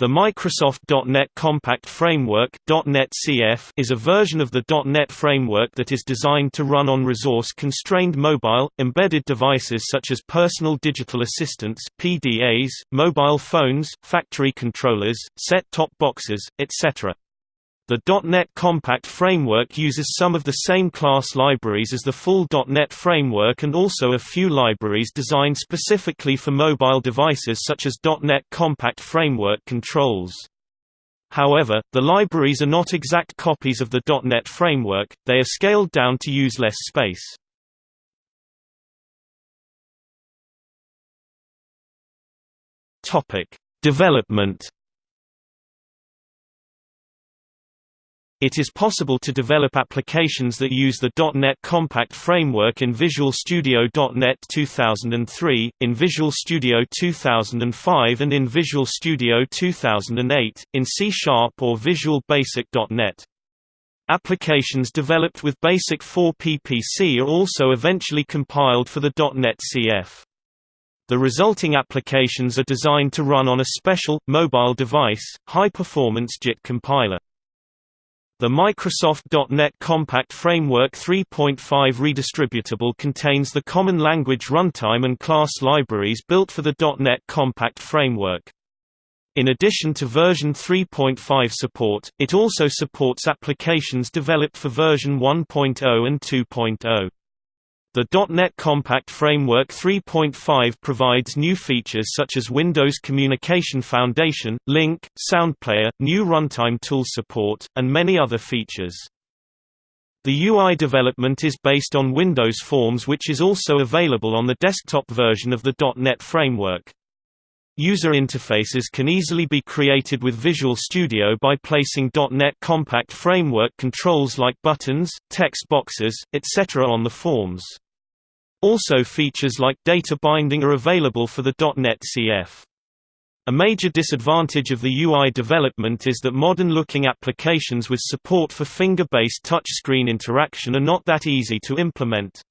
The Microsoft .NET Compact Framework .NET CF is a version of the .NET framework that is designed to run on resource-constrained mobile, embedded devices such as personal digital assistants PDAs, mobile phones, factory controllers, set-top boxes, etc. The .NET Compact framework uses some of the same class libraries as the full .NET framework and also a few libraries designed specifically for mobile devices such as .NET Compact Framework controls. However, the libraries are not exact copies of the .NET framework, they are scaled down to use less space. Development It is possible to develop applications that use the .NET Compact framework in Visual Studio .NET 2003, in Visual Studio 2005 and in Visual Studio 2008, in C Sharp or Visual Basic .NET. Applications developed with Basic 4 PPC are also eventually compiled for the .NET CF. The resulting applications are designed to run on a special, mobile device, high-performance JIT compiler. The Microsoft .NET Compact Framework 3.5 redistributable contains the common language runtime and class libraries built for the .NET Compact Framework. In addition to version 3.5 support, it also supports applications developed for version 1.0 and 2.0. The .NET Compact Framework 3.5 provides new features such as Windows Communication Foundation, LINQ, SoundPlayer, new runtime tool support, and many other features. The UI development is based on Windows Forms which is also available on the desktop version of the .NET Framework. User interfaces can easily be created with Visual Studio by placing .NET Compact Framework controls like buttons, text boxes, etc. on the forms. Also features like data binding are available for the .NET CF. A major disadvantage of the UI development is that modern-looking applications with support for finger-based touchscreen interaction are not that easy to implement.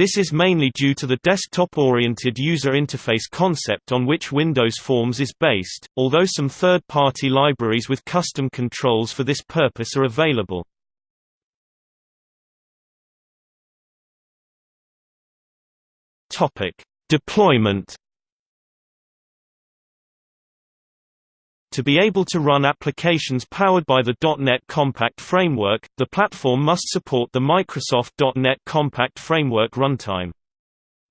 This is mainly due to the desktop-oriented user interface concept on which Windows Forms is based, although some third-party libraries with custom controls for this purpose are available. Deployment To be able to run applications powered by the .NET Compact Framework, the platform must support the Microsoft .NET Compact Framework runtime.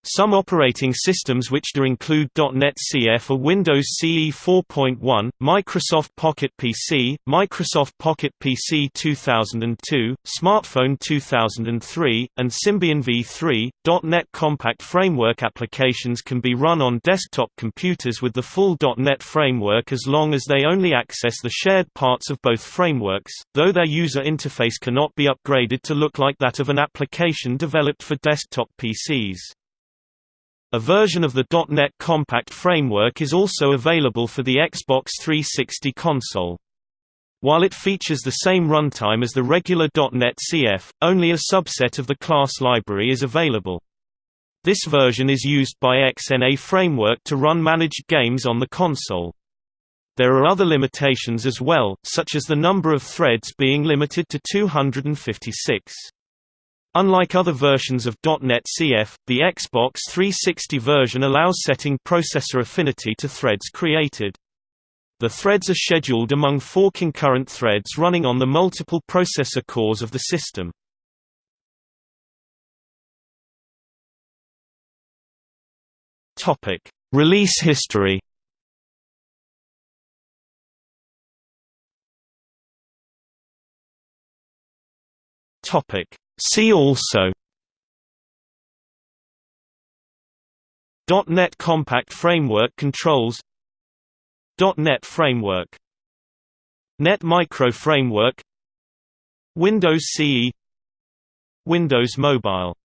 Some operating systems which do include .NET CF are Windows CE 4.1, Microsoft Pocket PC, Microsoft Pocket PC 2002, Smartphone 2003, and Symbian v3. .NET Compact Framework applications can be run on desktop computers with the full .NET framework as long as they only access the shared parts of both frameworks, though their user interface cannot be upgraded to look like that of an application developed for desktop PCs. A version of the .NET Compact framework is also available for the Xbox 360 console. While it features the same runtime as the regular .NET CF, only a subset of the class library is available. This version is used by XNA Framework to run managed games on the console. There are other limitations as well, such as the number of threads being limited to 256. Unlike other versions of .NET CF, the Xbox 360 version allows setting processor affinity to threads created. The threads are scheduled among four concurrent threads running on the multiple processor cores of the system. Release history. Topic: See also .NET Compact Framework controls .NET Framework Net Micro Framework Windows CE Windows Mobile